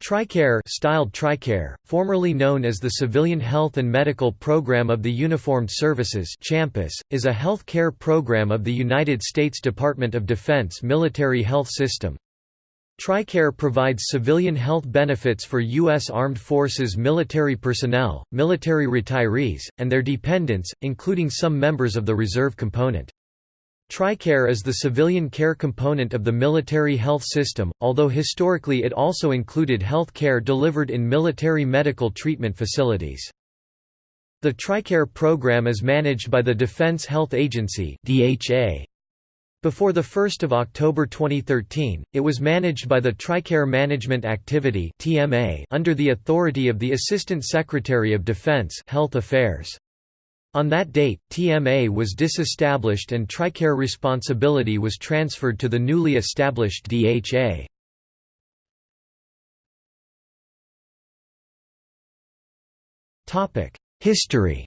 TRICARE styled TRICARE, formerly known as the Civilian Health and Medical Program of the Uniformed Services CHAMPUS, is a health care program of the United States Department of Defense military health system. TRICARE provides civilian health benefits for U.S. Armed Forces military personnel, military retirees, and their dependents, including some members of the reserve component. TRICARE is the civilian care component of the military health system, although historically it also included health care delivered in military medical treatment facilities. The TRICARE program is managed by the Defense Health Agency Before 1 October 2013, it was managed by the TRICARE Management Activity under the authority of the Assistant Secretary of Defense Health Affairs. On that date, TMA was disestablished and TRICARE responsibility was transferred to the newly established DHA. History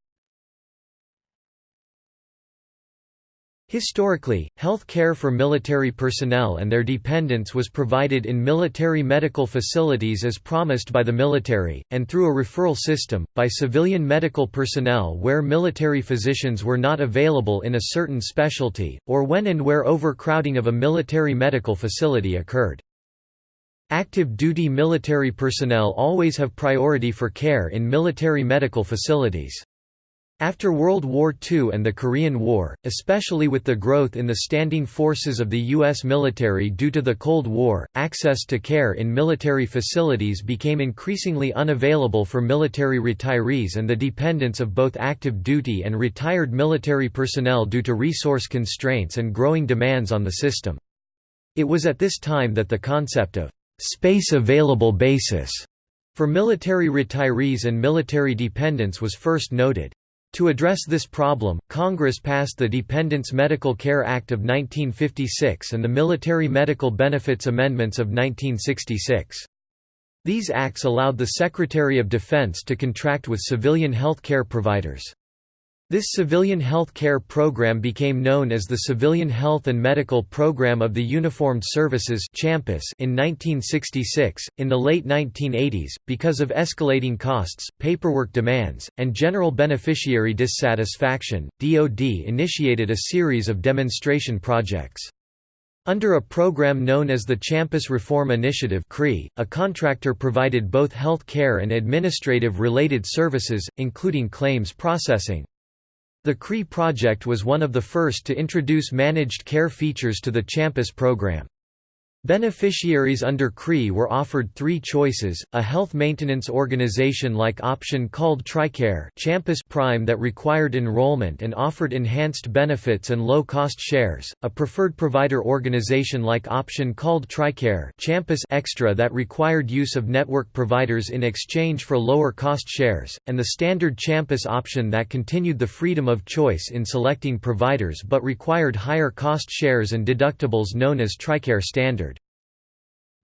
Historically, health care for military personnel and their dependents was provided in military medical facilities as promised by the military, and through a referral system, by civilian medical personnel where military physicians were not available in a certain specialty, or when and where overcrowding of a military medical facility occurred. Active duty military personnel always have priority for care in military medical facilities. After World War II and the Korean War, especially with the growth in the standing forces of the U.S. military due to the Cold War, access to care in military facilities became increasingly unavailable for military retirees and the dependents of both active duty and retired military personnel due to resource constraints and growing demands on the system. It was at this time that the concept of space available basis for military retirees and military dependents was first noted. To address this problem, Congress passed the Dependents Medical Care Act of 1956 and the Military Medical Benefits Amendments of 1966. These acts allowed the Secretary of Defense to contract with civilian health care providers. This civilian health care program became known as the Civilian Health and Medical Program of the Uniformed Services in 1966. In the late 1980s, because of escalating costs, paperwork demands, and general beneficiary dissatisfaction, DoD initiated a series of demonstration projects. Under a program known as the Champus Reform Initiative a contractor provided both health care and administrative-related services, including claims processing. The CRE project was one of the first to introduce managed care features to the Champus program. Beneficiaries under CRE were offered three choices, a health maintenance organization-like option called TRICARE Prime that required enrollment and offered enhanced benefits and low-cost shares, a preferred provider organization-like option called TRICARE Extra that required use of network providers in exchange for lower-cost shares, and the standard Champus option that continued the freedom of choice in selecting providers but required higher cost shares and deductibles known as TRICARE Standard.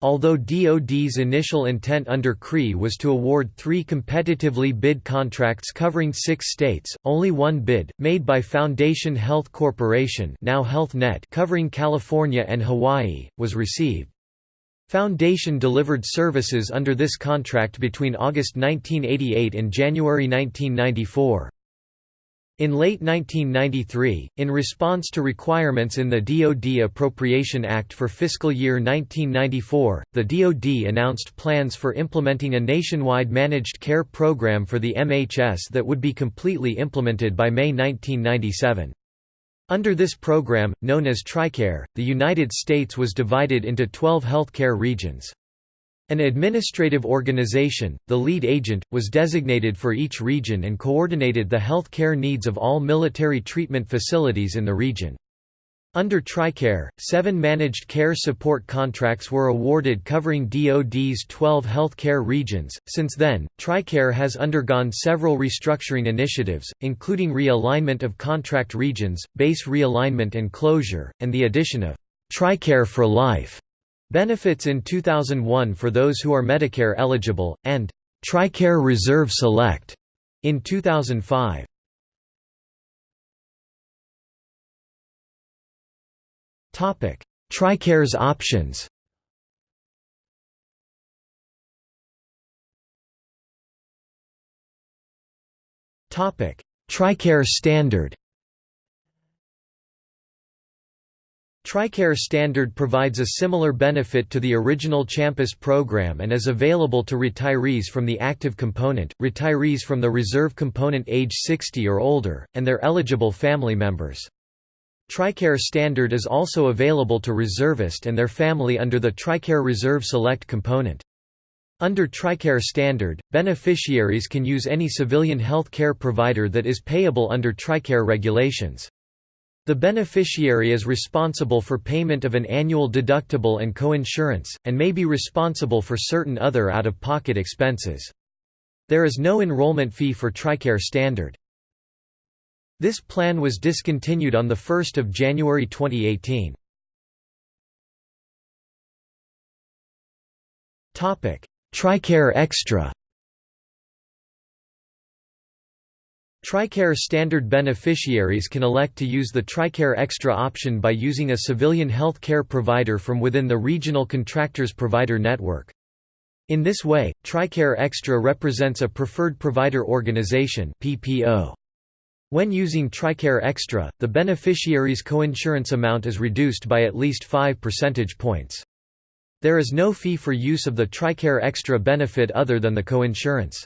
Although DoD's initial intent under CRE was to award three competitively bid contracts covering six states, only one bid, made by Foundation Health Corporation now HealthNet covering California and Hawaii, was received. Foundation delivered services under this contract between August 1988 and January 1994. In late 1993, in response to requirements in the DoD Appropriation Act for fiscal year 1994, the DoD announced plans for implementing a nationwide managed care program for the MHS that would be completely implemented by May 1997. Under this program, known as TRICARE, the United States was divided into 12 healthcare regions. An administrative organization, the lead agent, was designated for each region and coordinated the health care needs of all military treatment facilities in the region. Under TRICARE, seven managed care support contracts were awarded covering DoD's 12 health care regions. Since then, TRICARE has undergone several restructuring initiatives, including realignment of contract regions, base realignment and closure, and the addition of TRICARE for Life Benefits in 2001 for those who are Medicare eligible, and TRICARE Reserve Select in 2005. Topic: TRICARE's options. Topic: TRICARE standard. TRICARE Standard provides a similar benefit to the original CHAMPUS program and is available to retirees from the active component, retirees from the reserve component age 60 or older, and their eligible family members. TRICARE Standard is also available to reservist and their family under the TRICARE Reserve Select component. Under TRICARE Standard, beneficiaries can use any civilian health care provider that is payable under TRICARE regulations. The beneficiary is responsible for payment of an annual deductible and coinsurance, and may be responsible for certain other out-of-pocket expenses. There is no enrollment fee for TRICARE Standard. This plan was discontinued on 1 January 2018. TRICARE Extra TRICARE standard beneficiaries can elect to use the TRICARE Extra option by using a civilian health care provider from within the regional contractors provider network. In this way, TRICARE Extra represents a preferred provider organization PPO. When using TRICARE Extra, the beneficiary's coinsurance amount is reduced by at least 5 percentage points. There is no fee for use of the TRICARE Extra benefit other than the coinsurance.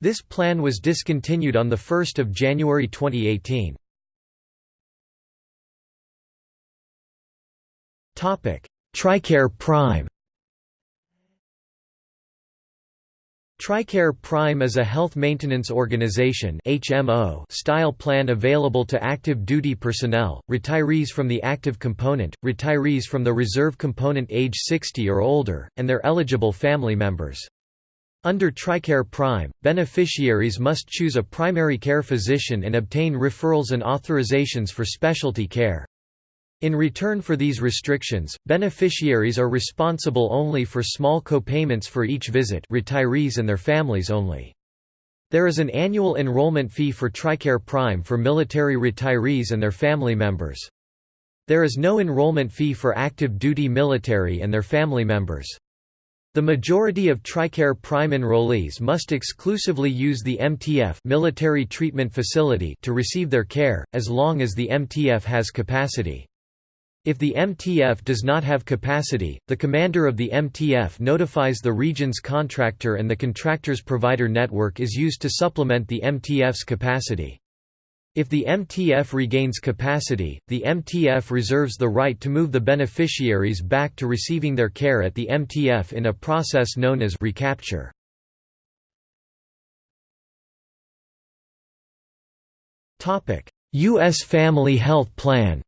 This plan was discontinued on 1 January 2018. TRICARE Prime TRICARE Prime is a health maintenance organization HMO style plan available to active duty personnel, retirees from the active component, retirees from the reserve component age 60 or older, and their eligible family members. Under TRICARE Prime, beneficiaries must choose a primary care physician and obtain referrals and authorizations for specialty care. In return for these restrictions, beneficiaries are responsible only for small copayments for each visit retirees and their families only. There is an annual enrollment fee for TRICARE Prime for military retirees and their family members. There is no enrollment fee for active duty military and their family members. The majority of TRICARE Prime enrollees must exclusively use the MTF military treatment facility to receive their care, as long as the MTF has capacity. If the MTF does not have capacity, the commander of the MTF notifies the region's contractor and the contractor's provider network is used to supplement the MTF's capacity. If the MTF regains capacity, the MTF reserves the right to move the beneficiaries back to receiving their care at the MTF in a process known as recapture. U.S. Family Health Plan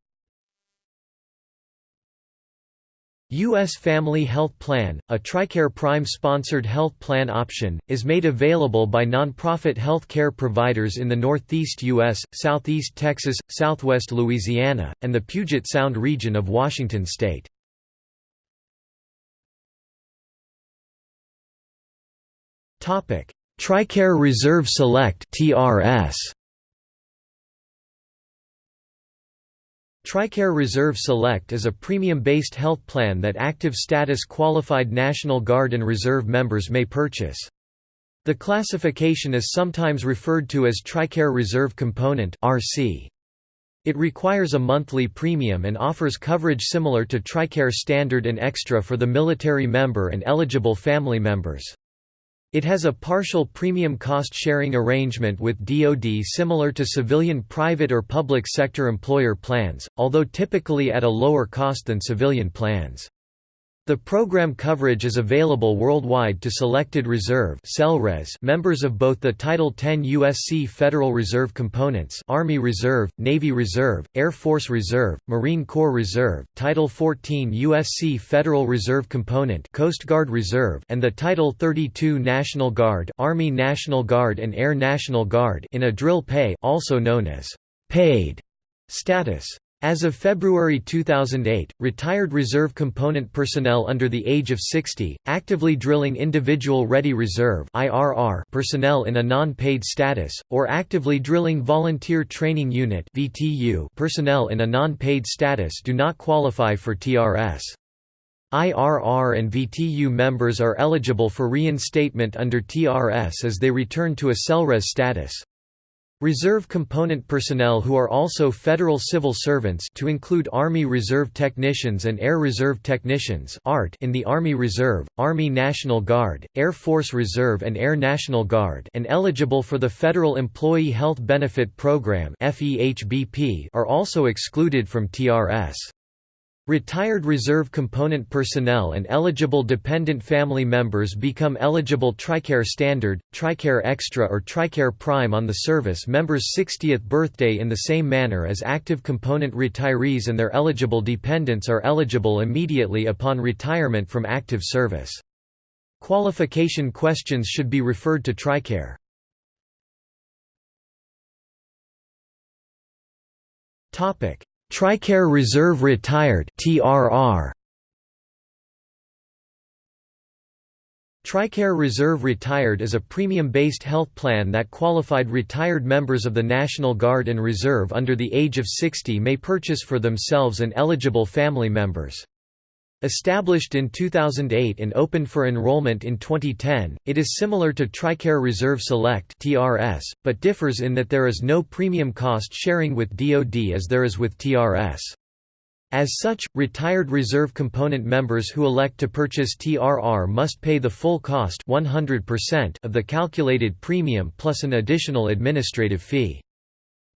U.S. Family Health Plan, a TRICARE Prime-sponsored health plan option, is made available by nonprofit health care providers in the Northeast U.S., Southeast Texas, Southwest Louisiana, and the Puget Sound region of Washington state. TRICARE Reserve Select TRS TRICARE Reserve Select is a premium-based health plan that active status qualified National Guard and Reserve members may purchase. The classification is sometimes referred to as TRICARE Reserve Component RC. It requires a monthly premium and offers coverage similar to TRICARE Standard and Extra for the military member and eligible family members. It has a partial premium cost-sharing arrangement with DoD similar to civilian private or public sector employer plans, although typically at a lower cost than civilian plans. The program coverage is available worldwide to selected reserve members of both the Title 10 USC Federal Reserve components Army Reserve, Navy Reserve, Air Force Reserve, Marine Corps Reserve, Title 14 USC Federal Reserve component Coast Guard Reserve and the Title 32 National Guard Army National Guard and Air National Guard in a drill pay also known as paid status. As of February 2008, retired reserve component personnel under the age of 60, actively drilling individual ready reserve personnel in a non-paid status, or actively drilling volunteer training unit personnel in a non-paid status do not qualify for TRS. IRR and VTU members are eligible for reinstatement under TRS as they return to a SELRES status. Reserve component personnel who are also federal civil servants to include Army Reserve Technicians and Air Reserve Technicians in the Army Reserve, Army National Guard, Air Force Reserve and Air National Guard and eligible for the Federal Employee Health Benefit Program are also excluded from TRS. Retired reserve component personnel and eligible dependent family members become eligible TRICARE Standard, TRICARE Extra or TRICARE Prime on the service member's 60th birthday in the same manner as active component retirees and their eligible dependents are eligible immediately upon retirement from active service. Qualification questions should be referred to TRICARE. Topic: TRICARE Reserve Retired TRR TRICARE Reserve Retired is a premium-based health plan that qualified retired members of the National Guard and Reserve under the age of 60 may purchase for themselves and eligible family members. Established in 2008 and opened for enrollment in 2010, it is similar to TRICARE Reserve Select (TRS), but differs in that there is no premium cost sharing with DoD as there is with TRS. As such, retired reserve component members who elect to purchase TRR must pay the full cost 100% of the calculated premium plus an additional administrative fee.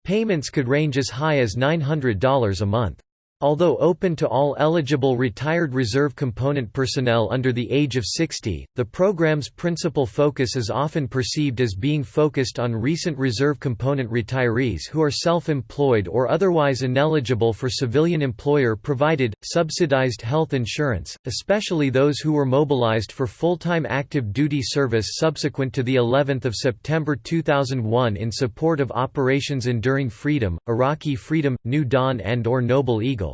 Payments could range as high as $900 a month. Although open to all eligible retired reserve component personnel under the age of 60, the program's principal focus is often perceived as being focused on recent reserve component retirees who are self-employed or otherwise ineligible for civilian employer-provided, subsidized health insurance, especially those who were mobilized for full-time active duty service subsequent to the 11th of September 2001 in support of Operations Enduring Freedom, Iraqi Freedom, New Dawn and or Noble Eagle.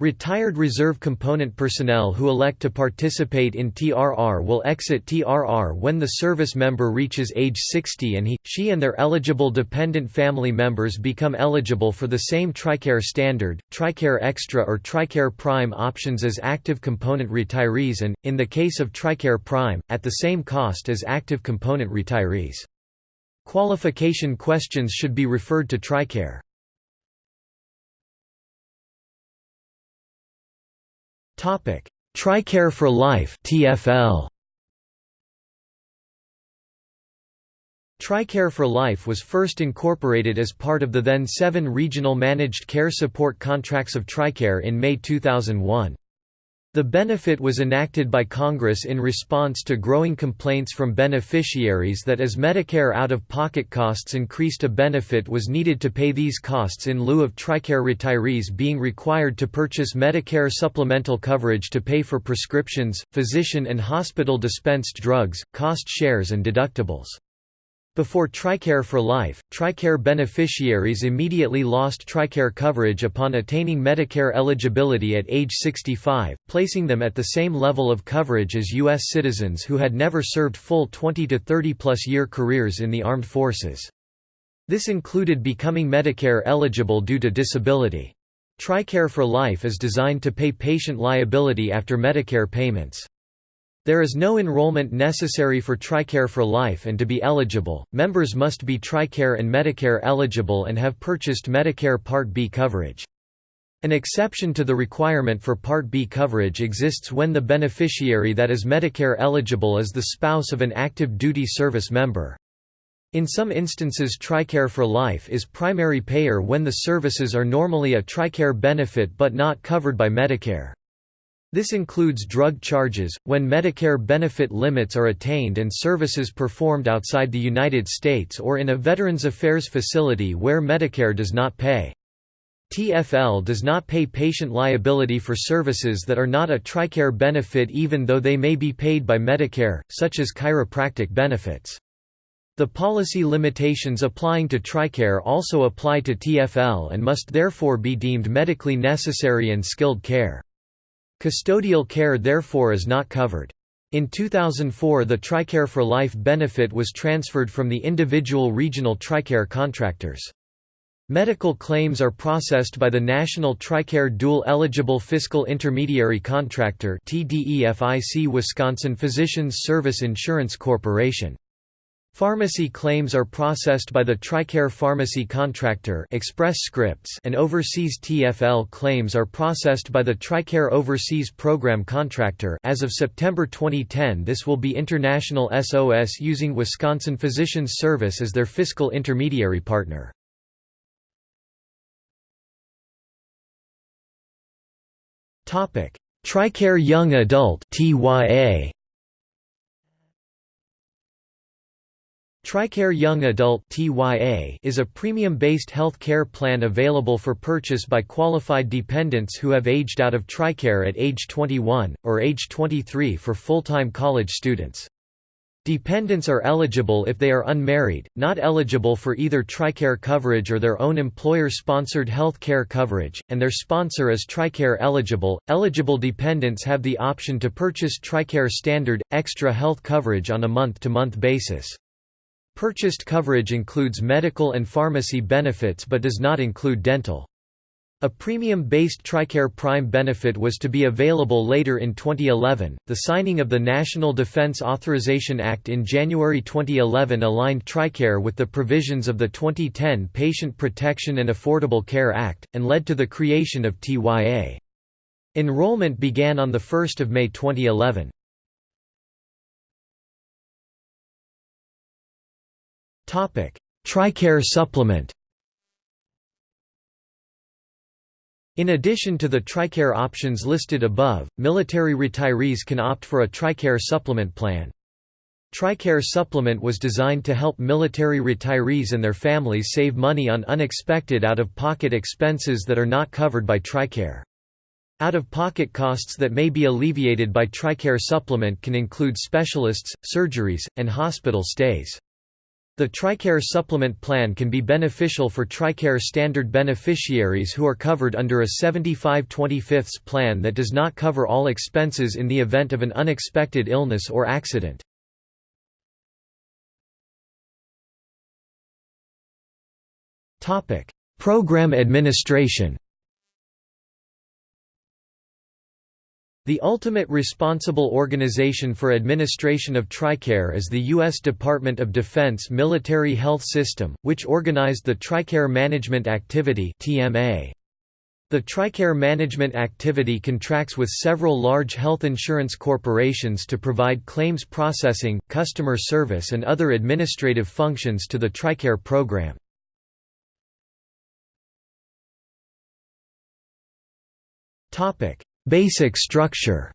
Retired reserve component personnel who elect to participate in TRR will exit TRR when the service member reaches age 60 and he, she and their eligible dependent family members become eligible for the same TRICARE Standard, TRICARE Extra or TRICARE Prime options as active component retirees and, in the case of TRICARE Prime, at the same cost as active component retirees. Qualification questions should be referred to TRICARE. Topic: TRICARE for Life (TFL). TRICARE for Life was first incorporated as part of the then seven regional managed care support contracts of TRICARE in May 2001. The benefit was enacted by Congress in response to growing complaints from beneficiaries that as Medicare out-of-pocket costs increased a benefit was needed to pay these costs in lieu of TRICARE retirees being required to purchase Medicare supplemental coverage to pay for prescriptions, physician and hospital dispensed drugs, cost shares and deductibles. Before TRICARE for Life, TRICARE beneficiaries immediately lost TRICARE coverage upon attaining Medicare eligibility at age 65, placing them at the same level of coverage as U.S. citizens who had never served full 20 to 30 plus year careers in the armed forces. This included becoming Medicare eligible due to disability. TRICARE for Life is designed to pay patient liability after Medicare payments. There is no enrollment necessary for TRICARE for Life and to be eligible, members must be TRICARE and Medicare eligible and have purchased Medicare Part B coverage. An exception to the requirement for Part B coverage exists when the beneficiary that is Medicare eligible is the spouse of an active duty service member. In some instances TRICARE for Life is primary payer when the services are normally a TRICARE benefit but not covered by Medicare. This includes drug charges, when Medicare benefit limits are attained and services performed outside the United States or in a Veterans Affairs facility where Medicare does not pay. TFL does not pay patient liability for services that are not a TRICARE benefit even though they may be paid by Medicare, such as chiropractic benefits. The policy limitations applying to TRICARE also apply to TFL and must therefore be deemed medically necessary and skilled care. Custodial care therefore is not covered. In 2004 the TRICARE for Life benefit was transferred from the individual regional TRICARE contractors. Medical claims are processed by the National TRICARE Dual Eligible Fiscal Intermediary Contractor TDEFIC Wisconsin Physicians Service Insurance Corporation. Pharmacy claims are processed by the TRICARE Pharmacy Contractor Express Scripts and overseas TFL claims are processed by the TRICARE Overseas Program Contractor as of September 2010 this will be International SOS using Wisconsin Physicians Service as their fiscal intermediary partner. TRICARE Young Adult TYA TRICARE Young Adult is a premium-based health care plan available for purchase by qualified dependents who have aged out of TRICARE at age 21, or age 23 for full-time college students. Dependents are eligible if they are unmarried, not eligible for either TRICARE coverage or their own employer-sponsored health care coverage, and their sponsor is TRICARE eligible. Eligible dependents have the option to purchase TRICARE Standard, Extra health coverage on a month-to-month -month basis. Purchased coverage includes medical and pharmacy benefits but does not include dental. A premium-based TRICARE Prime benefit was to be available later in 2011. The signing of the National Defense Authorization Act in January 2011 aligned TRICARE with the provisions of the 2010 Patient Protection and Affordable Care Act, and led to the creation of TYA. Enrollment began on 1 May 2011. TRICARE supplement In addition to the TRICARE options listed above, military retirees can opt for a TRICARE supplement plan. TRICARE supplement was designed to help military retirees and their families save money on unexpected out-of-pocket expenses that are not covered by TRICARE. Out-of-pocket costs that may be alleviated by TRICARE supplement can include specialists, surgeries, and hospital stays. The TRICARE supplement plan can be beneficial for TRICARE standard beneficiaries who are covered under a 75 25 plan that does not cover all expenses in the event of an unexpected illness or accident. Program administration The ultimate responsible organization for administration of TRICARE is the U.S. Department of Defense Military Health System, which organized the TRICARE Management Activity The TRICARE Management Activity contracts with several large health insurance corporations to provide claims processing, customer service and other administrative functions to the TRICARE program. Topic Basic structure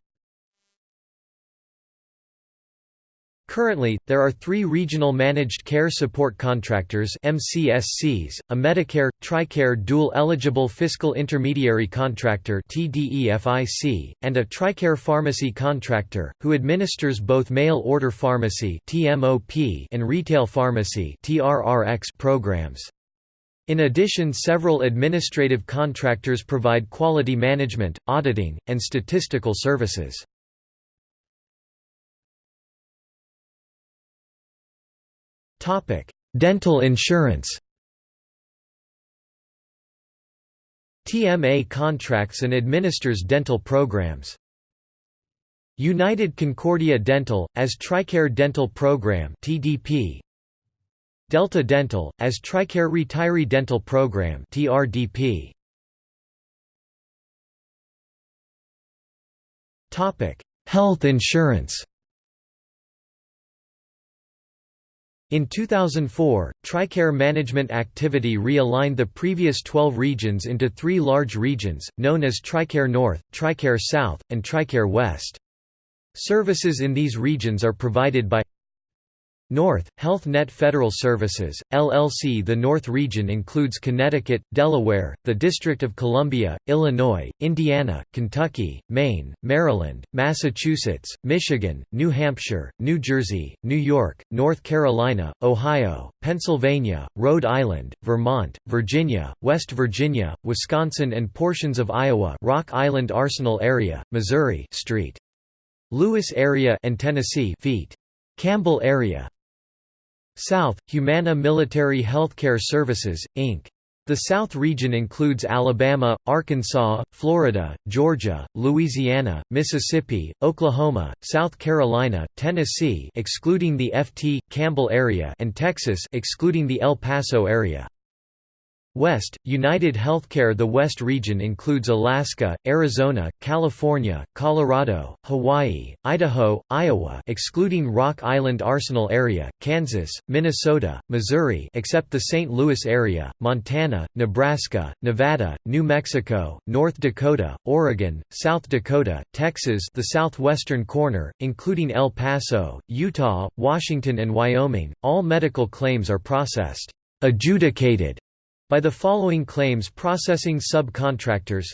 Currently, there are three Regional Managed Care Support Contractors MCSCs, a Medicare, TRICARE Dual Eligible Fiscal Intermediary Contractor TDEFIC, and a TRICARE Pharmacy Contractor, who administers both mail-order pharmacy and retail pharmacy programs. In addition several administrative contractors provide quality management, auditing, and statistical services. Dental insurance TMA contracts and administers dental programs. United Concordia Dental, as TRICARE Dental Program TDP, Delta Dental, as TRICARE Retiree Dental Program TRDP. Health insurance In 2004, TRICARE management activity realigned the previous 12 regions into three large regions, known as TRICARE North, TRICARE South, and TRICARE West. Services in these regions are provided by North, Health Net Federal Services, LLC The North region includes Connecticut, Delaware, the District of Columbia, Illinois, Indiana, Kentucky, Maine, Maryland, Massachusetts, Michigan, New Hampshire, New Jersey, New York, North Carolina, Ohio, Pennsylvania, Rhode Island, Vermont, Virginia, West Virginia, Wisconsin and portions of Iowa Rock Island Arsenal area, Missouri Street. Lewis area and Tennessee feet. Campbell area South, Humana Military Healthcare Services, Inc. The South region includes Alabama, Arkansas, Florida, Georgia, Louisiana, Mississippi, Oklahoma, South Carolina, Tennessee excluding the FT Campbell area and Texas excluding the El Paso area. West, United Healthcare The West region includes Alaska, Arizona, California, Colorado, Hawaii, Idaho, Iowa excluding Rock Island Arsenal area, Kansas, Minnesota, Missouri except the St. Louis area, Montana, Nebraska, Nevada, New Mexico, North Dakota, Oregon, South Dakota, Texas the southwestern corner, including El Paso, Utah, Washington and Wyoming. All medical claims are processed adjudicated by the following claims processing subcontractors.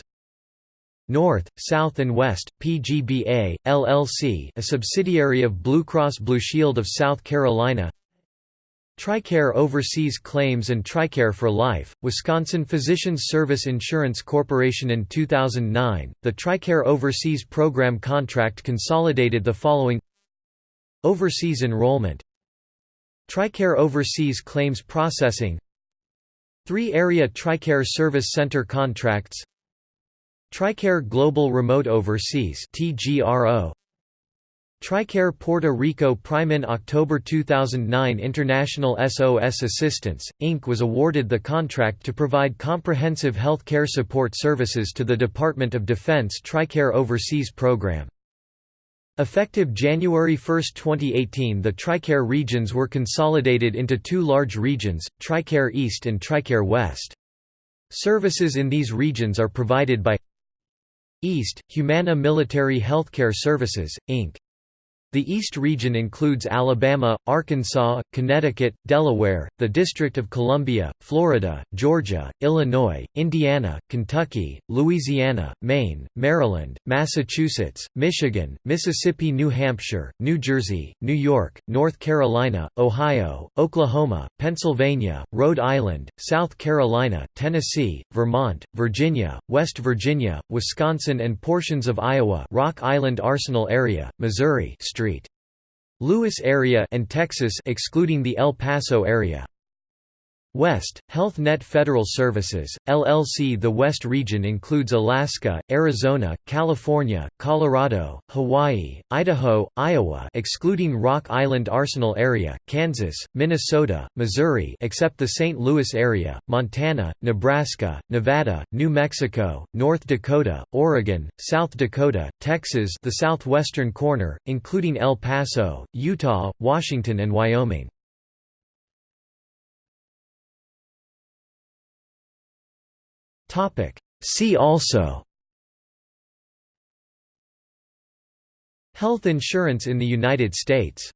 North, South and West, PGBA, LLC a subsidiary of Blue Cross Blue Shield of South Carolina. TRICARE Overseas Claims and TRICARE for Life, Wisconsin Physicians Service Insurance Corporation. In 2009, the TRICARE Overseas Program contract consolidated the following. Overseas enrollment. TRICARE Overseas Claims Processing Three Area TRICARE Service Center contracts TRICARE Global Remote Overseas TRICARE Puerto Rico Prime in October 2009 International SOS Assistance, Inc. was awarded the contract to provide comprehensive health care support services to the Department of Defense TRICARE Overseas Program. Effective January 1, 2018 the TRICARE regions were consolidated into two large regions, TRICARE East and TRICARE West. Services in these regions are provided by East, Humana Military Healthcare Services, Inc. The East region includes Alabama, Arkansas, Connecticut, Delaware, the District of Columbia, Florida, Georgia, Illinois, Indiana, Kentucky, Louisiana, Maine, Maryland, Massachusetts, Michigan, Mississippi New Hampshire, New Jersey, New York, North Carolina, Ohio, Oklahoma, Pennsylvania, Rhode Island, South Carolina, Tennessee, Vermont, Virginia, West Virginia, Wisconsin and portions of Iowa Rock Island Arsenal area, Missouri Street. Lewis area and Texas excluding the El Paso area. West, Health Net Federal Services, LLC The West region includes Alaska, Arizona, California, Colorado, Hawaii, Idaho, Iowa excluding Rock Island Arsenal area, Kansas, Minnesota, Missouri except the St. Louis area, Montana, Nebraska, Nevada, New Mexico, North Dakota, Oregon, South Dakota, Texas the southwestern corner, including El Paso, Utah, Washington and Wyoming. Topic. See also Health insurance in the United States